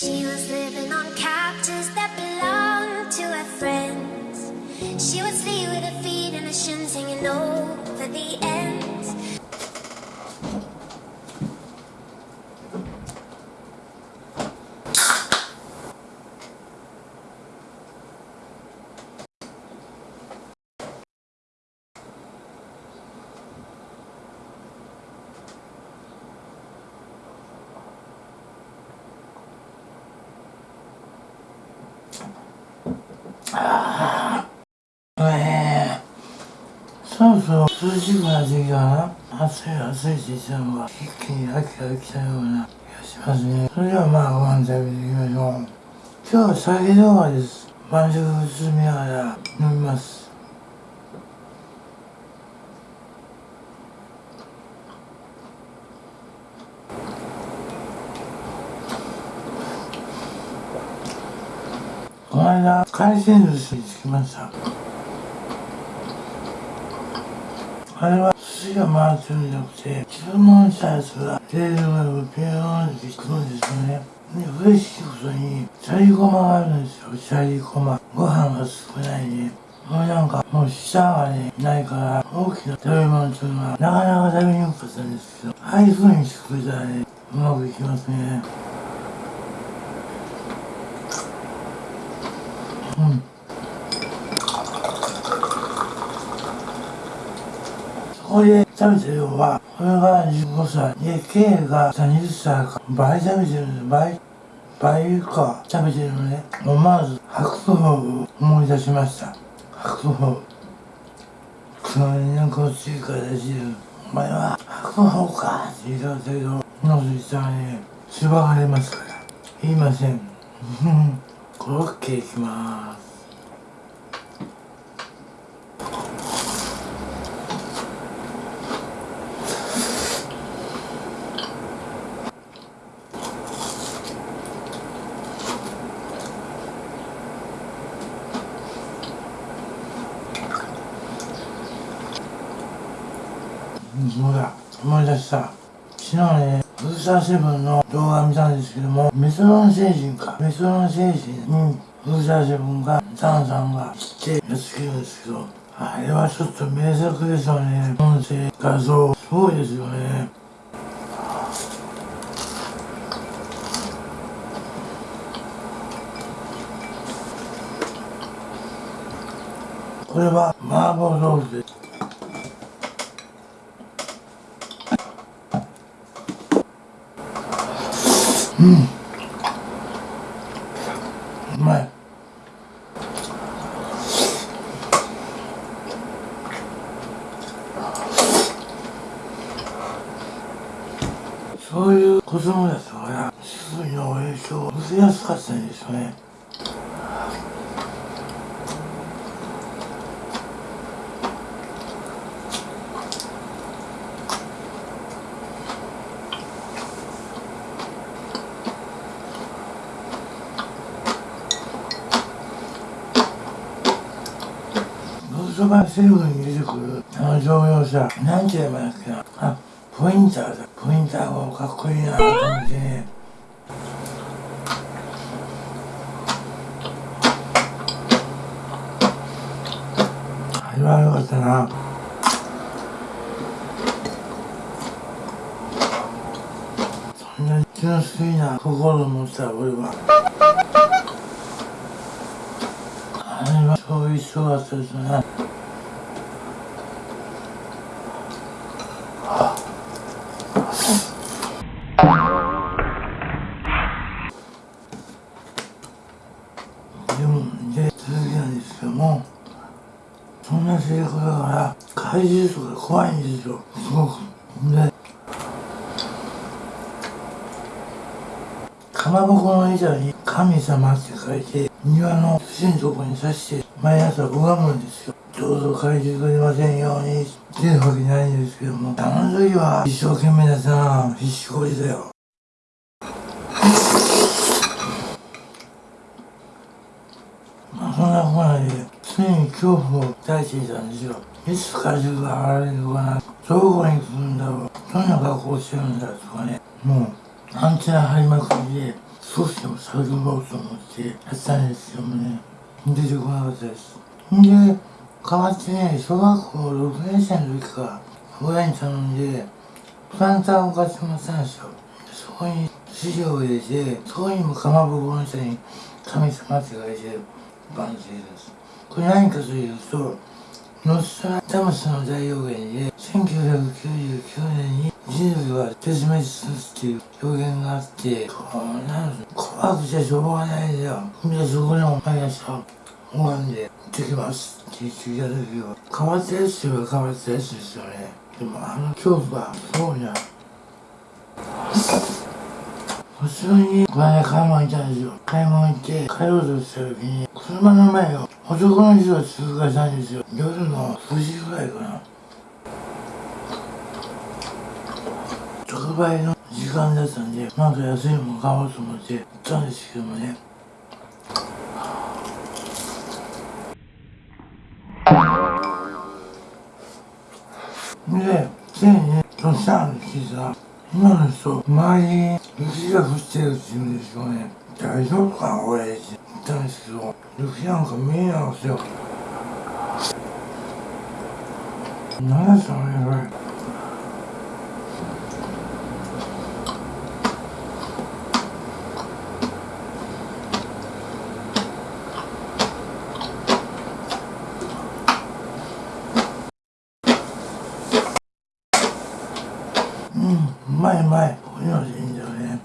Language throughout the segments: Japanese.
She was living on couches that belonged to her friends. She would sleep with her feet in the shins hanging over the ああ、ねそうそう、涼しくなってきたな。暑い暑いって言ったのが、一気に秋が来たような気がしますね。それではまあご飯食べていきましょう。今日は酒動画です。晩酌をみながら飲みます。間海鮮寿司に着きました。あれは寿司が回ってるんじゃなくて注文したやつがテーブルがピヨーンってくるんですよね。で嬉しいことにシャリゴマがあるんですよ。シャリゴマ。ご飯が少ないで。もうなんかもう舌がねないから大きな食べ物っていうのはなかなか食べにくかったんですけどああいう風にしてくれたらねうまくいきますね。うんそこで食べた量は、これが15歳、で、K が30歳か、倍食べてるんです、倍、倍か食べてるのね。思わず、白桃を思い出しました。白桃。それになんかついから出してる。お前は白桃かって言ったんだけど、ノースしたらね、しばかれますから。言いません。コロッケいきます。そうだ思い出した昨日ねターセブンの動画見たんですけどもメソロン星人か。メソロン星人にブーターセブンがザンさんが来てやっつけるんですけどあれはちょっと名作ですよね。音声画像。すごいですよね。これは麻婆豆腐です。うん。うまい。そういう子供たちからすぐの影響を受けやすかったんですよね。ローソバセブに出てくるあの乗用車。なんて言えばいいんだっけなあポインターだ。ポインターがかっこいいなと思って。ねあれはよかったな。そんな純粋な心を持った俺はあれはそういう人だったですね。でもで続きなんですけどもそんな性格だから怪獣とか怖いんですよすごく。でかまぼこの板に「神様」って書いて庭の土のとこに刺して毎朝拝むんですよ。どうぞ怪獣が出ませんようにっていうわけないんですけどもあの時は一生懸命だったな必死こいだよ。まあそんなこんなで常に恐怖を抱いていたんですよ。いつ怪獣が現れるのかな。どこに来るんだろう。どんな格好してるんだとかね。もうアンテナ張りまくりで少しでも探ろうと思ってやったんですよね。出てこなかったです。で変わってね小学校6年生の時から親に頼んでプランターを買ってもらったんですよ。そこに資料を入れてそこにもかまぼこの下に神様って書いてバンって入れるんです。これ何かというとノストラダムスの大予言で1999年に人類は絶滅するっていう予言があってこうなん怖くてしょうがないん。だよでそこにお前たちは拝んで行ってきますって聞いた時は変わったやつといえば変わったやつですよね。でもあの恐怖がすごいな普通にこの間買い物行ったんですよ。買い物行って帰ろうとした時に車の前を男の人が通過したんですよ。夜の9時ぐらいかな。特売の時間だったんでなんか安いもの買おうと思って行ったんですけどもねで、ついに、そしたん聞いたら、今の人、周りに雪が降ってるって言うんですよね。大丈夫かな、俺って言ったんですけど、雪なんか見えないんですよ。何ですかね、これ。うん、うまいうまい。こういうのでいいんだよね。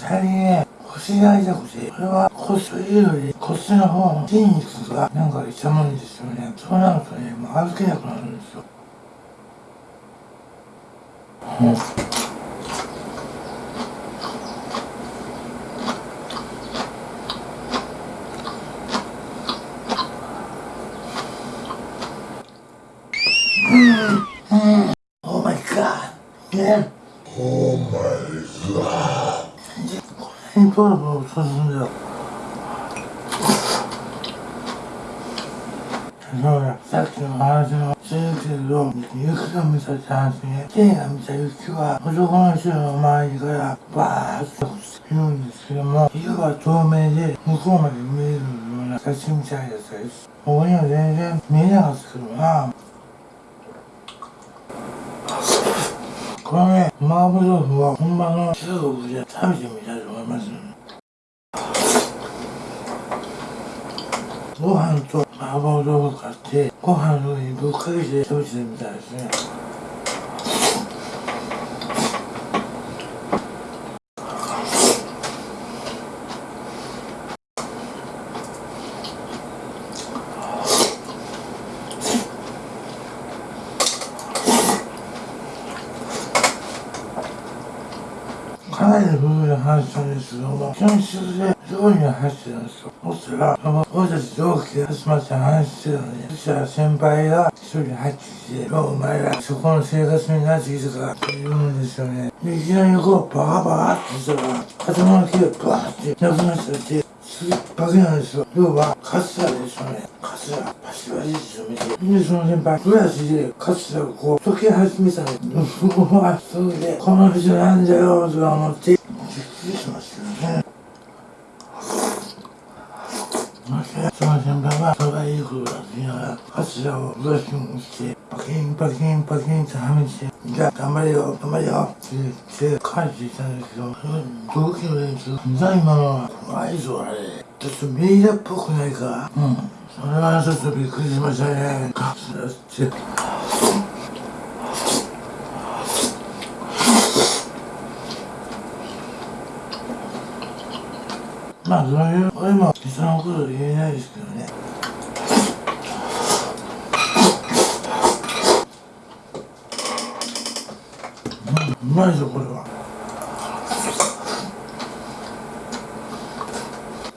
最近ね、腰が痛くて、これは骨というより骨の方の筋肉がなんか痛むんですよね。そうなるとね、もう歩けなくなるんですよ。うん Oh my god. ね。Oh my god. これにポロポロ落とすんだよ。そうだ、さっきの話の続けると、雪が見たって話ね。天が見た雪は男の人の周りからバーッと落ちているんですけども、色は透明で向こうまで見えるような写真みたいだったです。ここには全然見えなかったけどな。このね、麻婆豆腐は本場の中国で食べてみたいと思います。ご飯と麻婆豆腐買って、ご飯の上にぶっかけて食べてみたいですね。前で僕が話したんですけども、教室で料理の話してたんですよ。そしたら、その俺たち同期で集まって話してたのに、そしたら先輩が一人入ってきて、もうお前らそこの生活になってきたかって言うんですよね。で、いきなりこう、バカバカって言ったら、頭の毛がバーってなくなっちゃって、すげえバケなんですよ。要は、カツラですよね。カツラ、パシパシって止めて。で、その先輩、ブラシでカツラをこう、溶け始めたの。うわ、それで、この人なんだよ、とか思って、びっくりしましたよね。そして、その先輩は、それがいいことだって言いながら、カツラをブラシにして、パキンパキンパキンってはめて、じゃあ頑張れよ、頑張れよって言って帰っていたんですけど、その同期の連中、な今のは怖いぞあれ。ちょっとメイダっぽくないかうん。それはちょっとびっくりしましたね。カツラって。まあそういう、俺も人のこと言えないですけどね。う、まいぞこれは。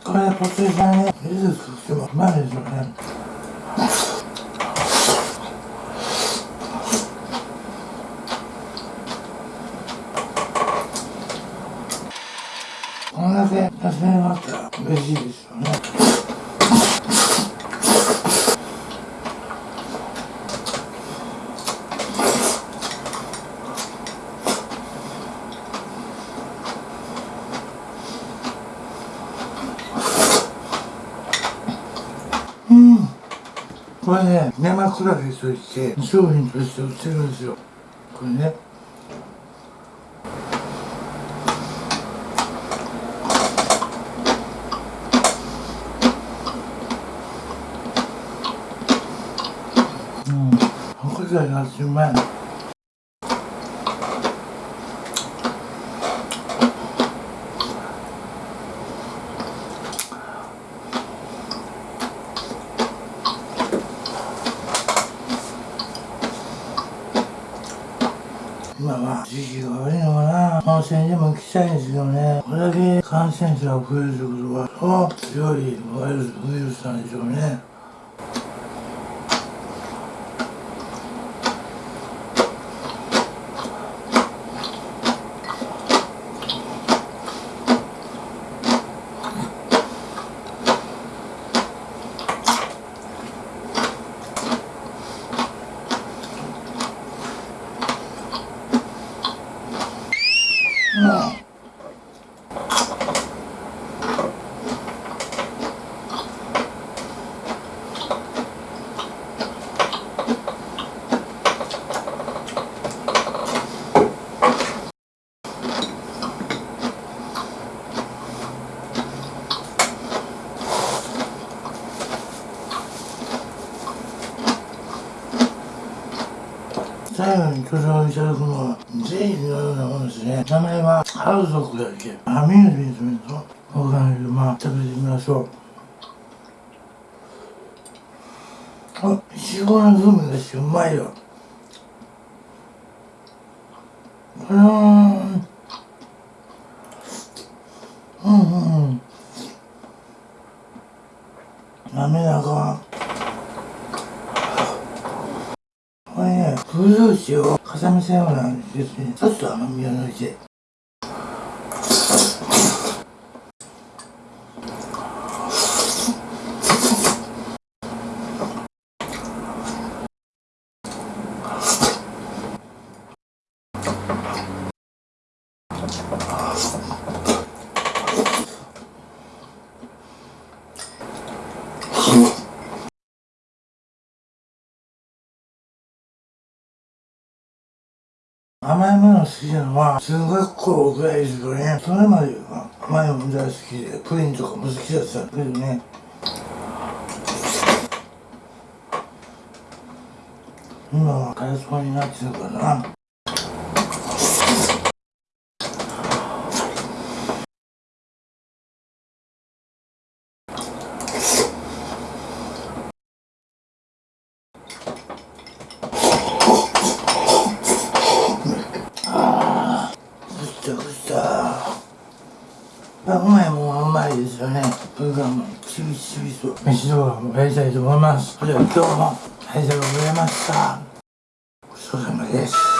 これポテサラね、ゆず作ってもうまいですよね。こんだけ野菜があったら嬉しいですよねうんこれね生クラゲとして商品として売ってるんですよ。これね。うん。白菜がうまい今は時期が悪いのかな。温泉にも行きたいんですけどね。これだけ感染者が増えるってことはそう強いワイルスウイルスなんでしょうね。最後にご紹介いただくのはゼリーのようなものですね名前はハウ族だっけアミューズメントメントわかんないけどまあ食べてみましょうあいちごの風味がしてうまいようんうんうんうん。滑らかこれね、風同士を重ねたようなんですね。ちょっと甘みを抜いて。甘いもの好きなのは中学校ぐらいですよねそれまでは甘いもの大好きでプリンとかも好きだったけどね。今はカラスパになってるからなぐったぐったうまいもんはうまいですよねそれからもうちびちびと飯動画もやりたいと思いますそれでは今日もありがとうございましたごちそうさまです